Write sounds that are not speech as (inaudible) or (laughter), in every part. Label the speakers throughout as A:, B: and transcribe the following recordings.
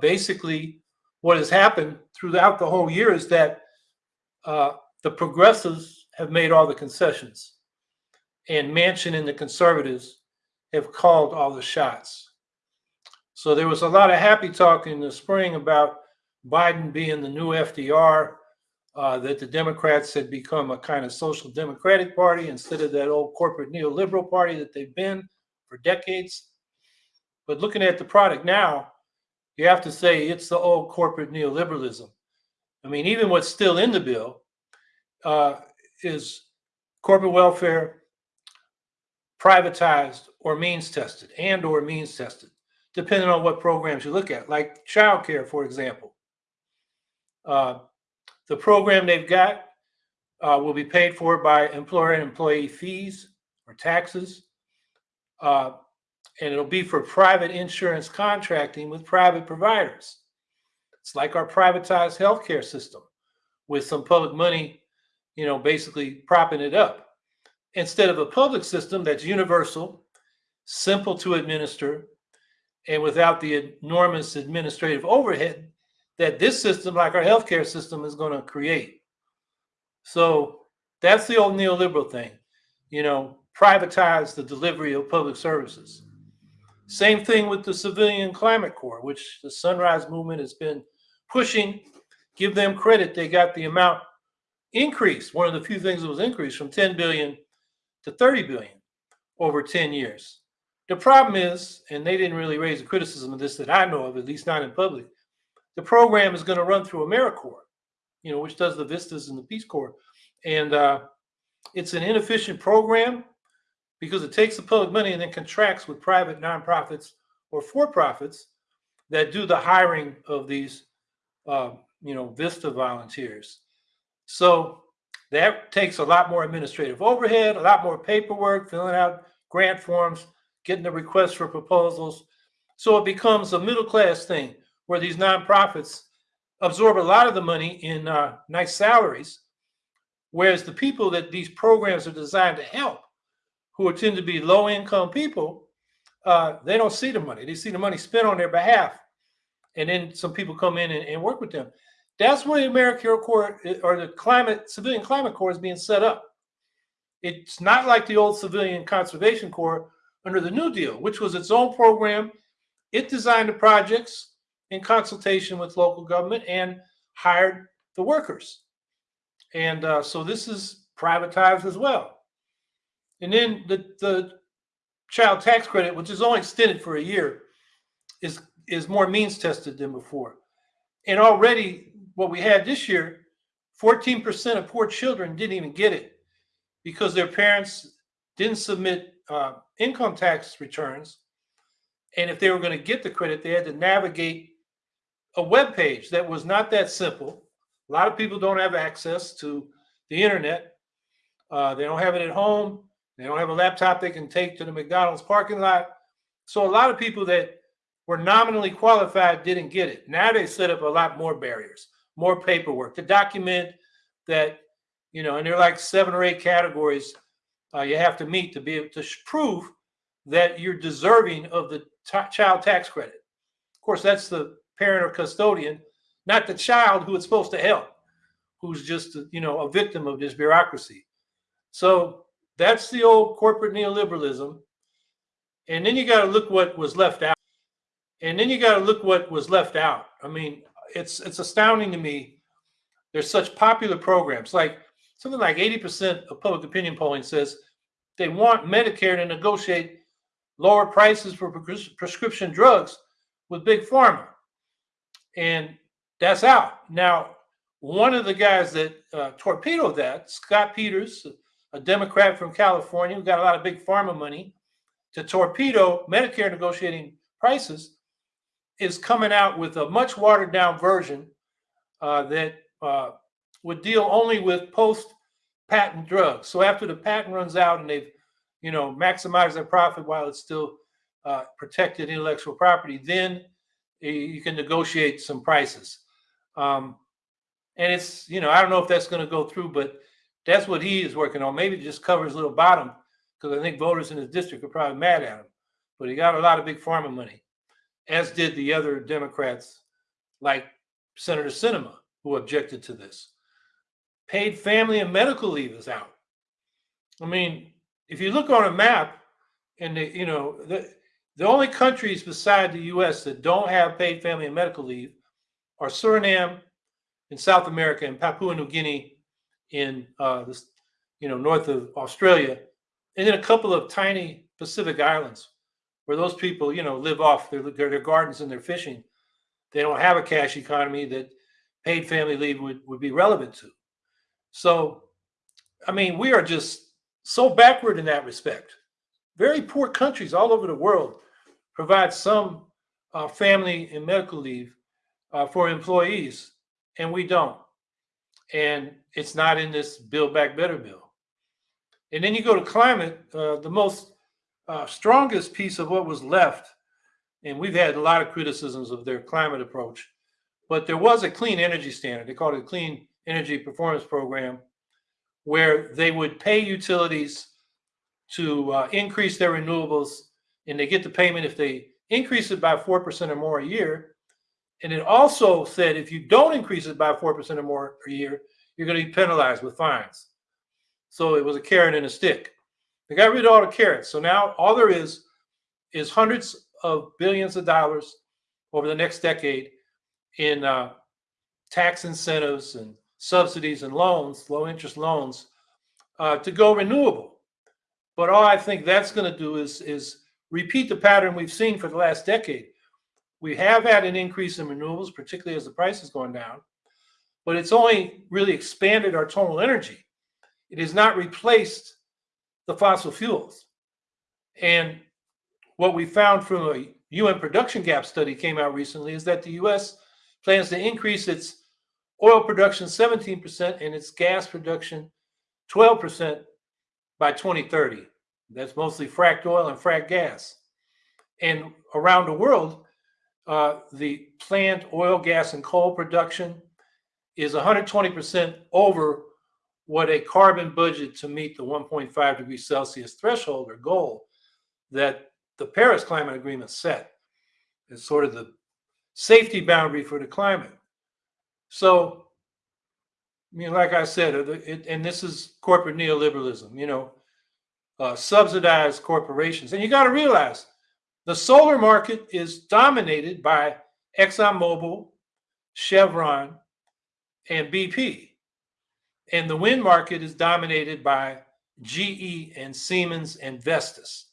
A: basically, what has happened throughout the whole year is that uh, the progressives have made all the concessions, and Manchin and the conservatives have called all the shots. So there was a lot of happy talk in the spring about Biden being the new FDR, uh, that the Democrats had become a kind of social democratic party instead of that old corporate neoliberal party that they've been for decades. But looking at the product now, you have to say it's the old corporate neoliberalism. I mean, even what's still in the bill uh, is corporate welfare privatized or means tested and or means tested, depending on what programs you look at, like childcare, for example. Uh, the program they've got uh, will be paid for by employer and employee fees or taxes. Uh, and it'll be for private insurance contracting with private providers. It's like our privatized healthcare system with some public money, you know, basically propping it up. Instead of a public system that's universal, simple to administer, and without the enormous administrative overhead that this system, like our healthcare system, is going to create. So that's the old neoliberal thing, you know, privatize the delivery of public services. Same thing with the Civilian Climate Corps, which the Sunrise Movement has been pushing. Give them credit; they got the amount increased. One of the few things that was increased from 10 billion to 30 billion over 10 years. The problem is, and they didn't really raise a criticism of this that I know of, at least not in public, the program is going to run through AmeriCorps, you know, which does the vistas and the Peace Corps. And uh, it's an inefficient program because it takes the public money and then contracts with private nonprofits or for-profits that do the hiring of these, uh, you know, Vista volunteers. So that takes a lot more administrative overhead, a lot more paperwork, filling out grant forms, getting the requests for proposals. So it becomes a middle class thing where these nonprofits absorb a lot of the money in uh, nice salaries, whereas the people that these programs are designed to help, who tend to be low income people, uh, they don't see the money. They see the money spent on their behalf. And then some people come in and, and work with them. That's where the AmeriCorps Corps or the climate civilian climate corps is being set up. It's not like the old civilian conservation corps under the New Deal, which was its own program. It designed the projects in consultation with local government and hired the workers. And uh, so this is privatized as well. And then the, the child tax credit, which is only extended for a year, is, is more means tested than before. And already what we had this year, 14% of poor children didn't even get it because their parents didn't submit uh, income tax returns. And if they were going to get the credit, they had to navigate a web page that was not that simple. A lot of people don't have access to the internet. Uh, they don't have it at home. They don't have a laptop they can take to the McDonald's parking lot. So a lot of people that were nominally qualified didn't get it. Now they set up a lot more barriers, more paperwork to document that, you know, and there are like seven or eight categories uh, you have to meet to be able to prove that you're deserving of the child tax credit. Of course, that's the parent or custodian, not the child who it's supposed to help, who's just you know a victim of this bureaucracy. So that's the old corporate neoliberalism. And then you got to look what was left out. And then you got to look what was left out. I mean, it's it's astounding to me. There's such popular programs like something like 80% of public opinion polling says they want Medicare to negotiate lower prices for prescription drugs with big pharma and that's out. Now, one of the guys that uh, torpedoed that, Scott Peters, a Democrat from California who got a lot of big pharma money to torpedo Medicare negotiating prices, is coming out with a much watered down version uh, that uh, would deal only with post patent drugs. So after the patent runs out and they've, you know, maximized their profit while it's still uh, protected intellectual property, then you can negotiate some prices. Um, and it's, you know, I don't know if that's going to go through, but that's what he is working on. Maybe just covers little bottom because I think voters in his district are probably mad at him. But he got a lot of big pharma money, as did the other Democrats like Senator Sinema, who objected to this. Paid family and medical leave is out. I mean, if you look on a map, and the, you know the the only countries beside the U.S. that don't have paid family and medical leave are Suriname in South America and Papua New Guinea in uh, this, you know, north of Australia, and then a couple of tiny Pacific islands where those people, you know, live off their, their, gardens and their fishing. They don't have a cash economy that paid family leave would, would be relevant to. So, I mean, we are just so backward in that respect. Very poor countries all over the world provide some uh, family and medical leave uh, for employees, and we don't. And it's not in this Build Back Better bill. And then you go to climate, uh, the most uh, strongest piece of what was left, and we've had a lot of criticisms of their climate approach, but there was a clean energy standard. They called it a Clean Energy Performance Program, where they would pay utilities to uh, increase their renewables, and they get the payment if they increase it by 4% or more a year. And it also said if you don't increase it by 4% or more per year, you're going to be penalized with fines. So it was a carrot and a stick. They got rid of all the carrots. So now all there is is hundreds of billions of dollars over the next decade in uh, tax incentives and subsidies and loans, low interest loans, uh, to go renewable. But all I think that's going to do is is repeat the pattern we've seen for the last decade. We have had an increase in renewables, particularly as the price has gone down, but it's only really expanded our total energy. It has not replaced the fossil fuels. And what we found from a UN production gap study came out recently is that the US plans to increase its oil production 17% and its gas production 12% by 2030. That's mostly fracked oil and fracked gas. And around the world, uh, the plant oil, gas, and coal production is 120% over what a carbon budget to meet the 1.5 degrees Celsius threshold or goal that the Paris Climate Agreement set is sort of the safety boundary for the climate. So, I mean, like I said, uh, it, and this is corporate neoliberalism, you know, uh, subsidized corporations. And you got to realize the solar market is dominated by ExxonMobil, Chevron, and BP. And the wind market is dominated by GE and Siemens and Vestas.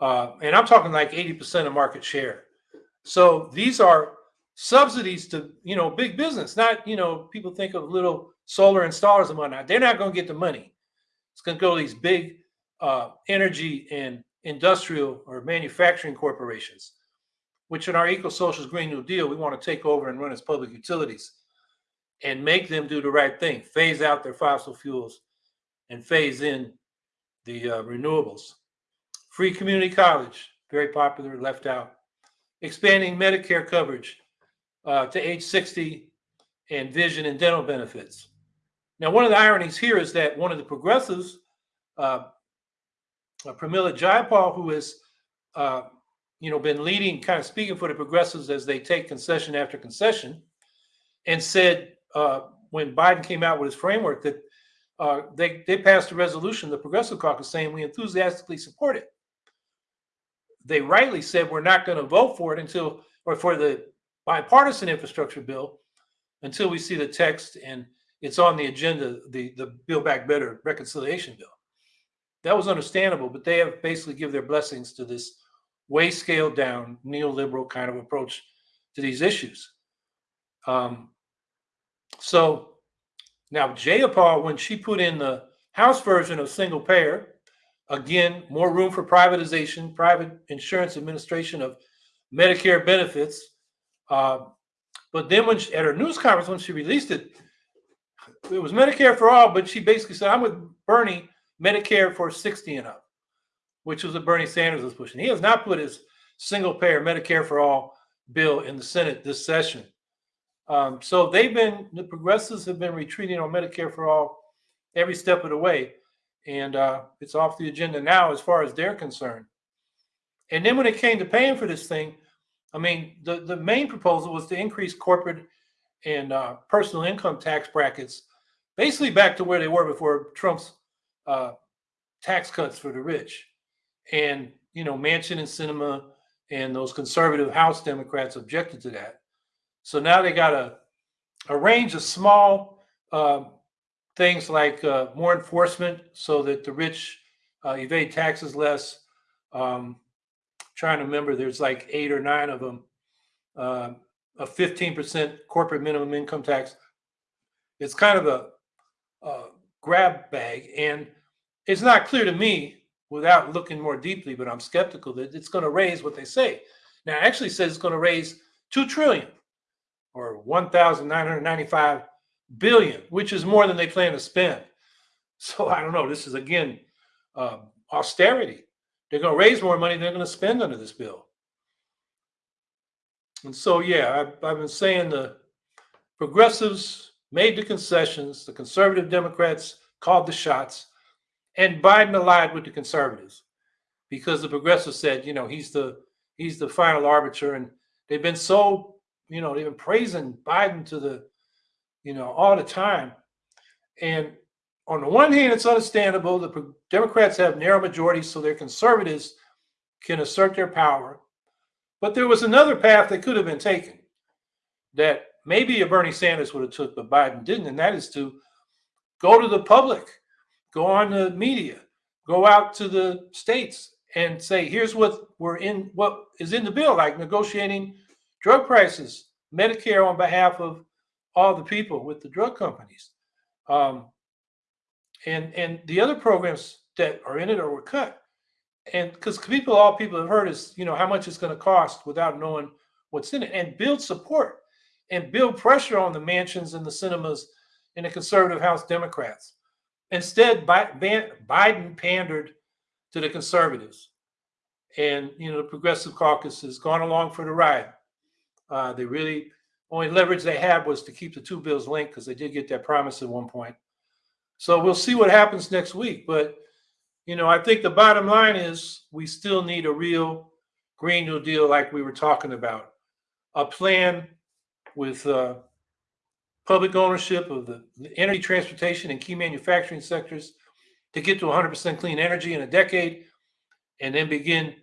A: Uh, and I'm talking like 80% of market share. So these are subsidies to, you know, big business, not, you know, people think of little solar installers and whatnot. They're not going to get the money. It's going to go to these big uh, energy and industrial or manufacturing corporations, which in our eco-socialist Green New Deal, we want to take over and run as public utilities and make them do the right thing, phase out their fossil fuels and phase in the uh, renewables. Free community college, very popular, left out. Expanding Medicare coverage uh, to age 60 and vision and dental benefits. Now, one of the ironies here is that one of the progressives, uh, uh Pramila Jayapal, who has uh, you know, been leading, kind of speaking for the progressives as they take concession after concession, and said uh, when Biden came out with his framework that uh, they they passed a resolution, the Progressive Caucus, saying we enthusiastically support it. They rightly said we're not going to vote for it until, or for the bipartisan infrastructure bill, until we see the text and it's on the agenda, the the Build Back Better reconciliation bill. That was understandable, but they have basically give their blessings to this way scaled down neoliberal kind of approach to these issues. Um, so now Jayapal, when she put in the House version of single payer, again, more room for privatization, private insurance administration of Medicare benefits. Uh, but then when she, at her news conference, when she released it, it was Medicare for all, but she basically said, I'm with Bernie, Medicare for 60 and up, which was what Bernie Sanders was pushing. He has not put his single payer Medicare for all bill in the Senate this session. Um, so they've been the progressives have been retreating on Medicare for all every step of the way, and uh, it's off the agenda now as far as they're concerned. And then when it came to paying for this thing, I mean, the, the main proposal was to increase corporate and uh, personal income tax brackets, basically back to where they were before Trump's uh, tax cuts for the rich. And, you know, Manchin and Sinema and those conservative House Democrats objected to that. So now they got a, a range of small uh, things like uh, more enforcement so that the rich uh, evade taxes less. Um, trying to remember, there's like eight or nine of them. Uh, a 15% corporate minimum income tax. It's kind of a, a grab bag, and it's not clear to me without looking more deeply, but I'm skeptical that it's going to raise what they say. Now, it actually says it's going to raise two trillion or 1,995 billion, which is more than they plan to spend. (laughs) So I don't know. This is again um, austerity. They're going to raise more money than they're going to spend under this bill. And so, yeah, I've, I've been saying the progressives made the concessions, the conservative Democrats called the shots, and Biden allied with the conservatives because the progressives said, you know, he's the he's the final arbiter, and they've been so, you know, they've been praising Biden to the, you know, all the time. And on the one hand, it's understandable. The Democrats have narrow majorities, so their conservatives can assert their power. But there was another path that could have been taken that maybe a Bernie Sanders would have took, but Biden didn't, and that is to go to the public, go on the media, go out to the states and say, here's what we're in, what is in the bill, like negotiating drug prices, Medicare on behalf of all the people with the drug companies. Um, and and the other programs that are in it or were cut and because people all people have heard is you know how much it's going to cost without knowing what's in it and build support and build pressure on the Manchins and the Sinemas and the conservative house democrats instead biden pandered to the conservatives and you know the progressive caucus has gone along for the ride uh, they really only leverage they had was to keep the two bills linked because they did get that promise at one point so we'll see what happens next week. But, you know, I think the bottom line is we still need a real Green New Deal like we were talking about. A plan with uh, public ownership of the energy transportation and key manufacturing sectors to get to 100% clean energy in a decade and then begin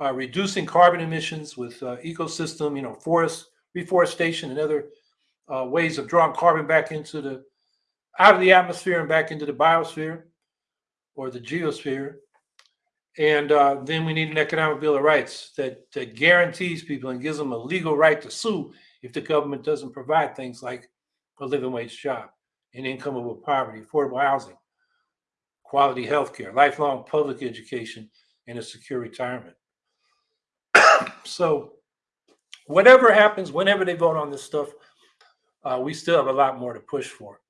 A: uh, reducing carbon emissions with uh, ecosystem, you know, forest reforestation and other uh, ways of drawing carbon back into the out of the atmosphere and back into the biosphere or the geosphere. And uh, then we need an economic bill of rights that, that guarantees people and gives them a legal right to sue if the government doesn't provide things like a living wage job, an income over poverty, affordable housing, quality health care, lifelong public education, and a secure retirement. (coughs) so whatever happens, whenever they vote on this stuff, uh, we still have a lot more to push for.